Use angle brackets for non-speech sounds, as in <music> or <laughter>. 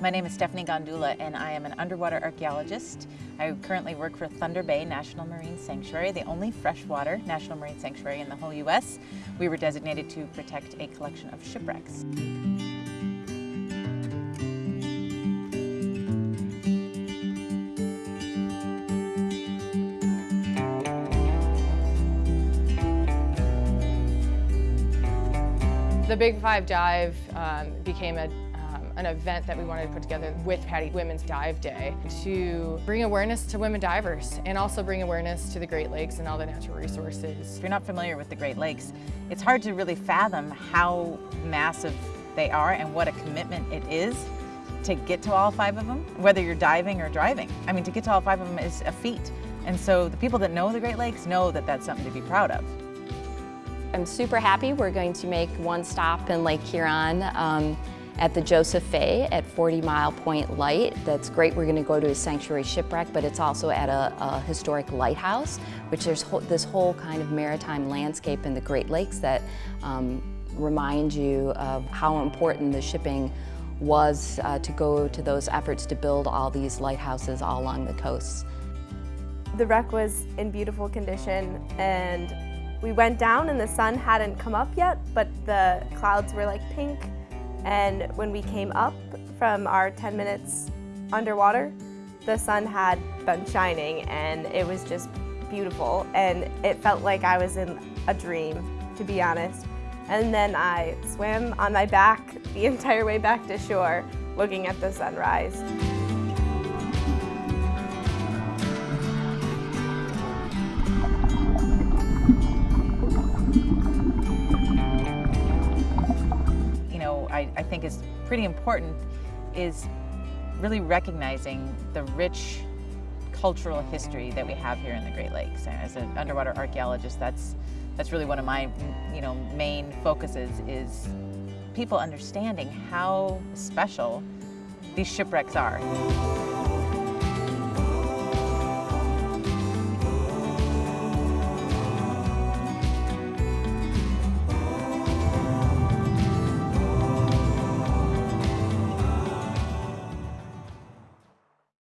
My name is Stephanie Gandulla and I am an underwater archaeologist. I currently work for Thunder Bay National Marine Sanctuary, the only freshwater national marine sanctuary in the whole U.S. We were designated to protect a collection of shipwrecks. The Big Five Dive um, became a, um, an event that we wanted to put together with PADI Women's Dive Day to bring awareness to women divers and also bring awareness to the Great Lakes and all the natural resources. If you're not familiar with the Great Lakes, it's hard to really fathom how massive they are and what a commitment it is to get to all five of them, whether you're diving or driving. I mean, to get to all five of them is a feat. And so the people that know the Great Lakes know that that's something to be proud of. I'm super happy we're going to make one stop in Lake Huron um, at the Joseph Fay at 40 Mile Point Light. That's great. We're going to go to a sanctuary shipwreck, but it's also at a, a historic lighthouse, which there's ho this whole kind of maritime landscape in the Great Lakes that um, remind you of how important the shipping was uh, to go to those efforts to build all these lighthouses all along the coasts. The wreck was in beautiful condition and we went down and the sun hadn't come up yet, but the clouds were like pink. And when we came up from our 10 minutes underwater, the sun had been shining and it was just beautiful. And it felt like I was in a dream, to be honest. And then I swam on my back the <laughs> entire way back to shore, looking at the sunrise. Think is pretty important is really recognizing the rich cultural history that we have here in the Great Lakes. And as an underwater archaeologist, that's that's really one of my you know main focuses is people understanding how special these shipwrecks are.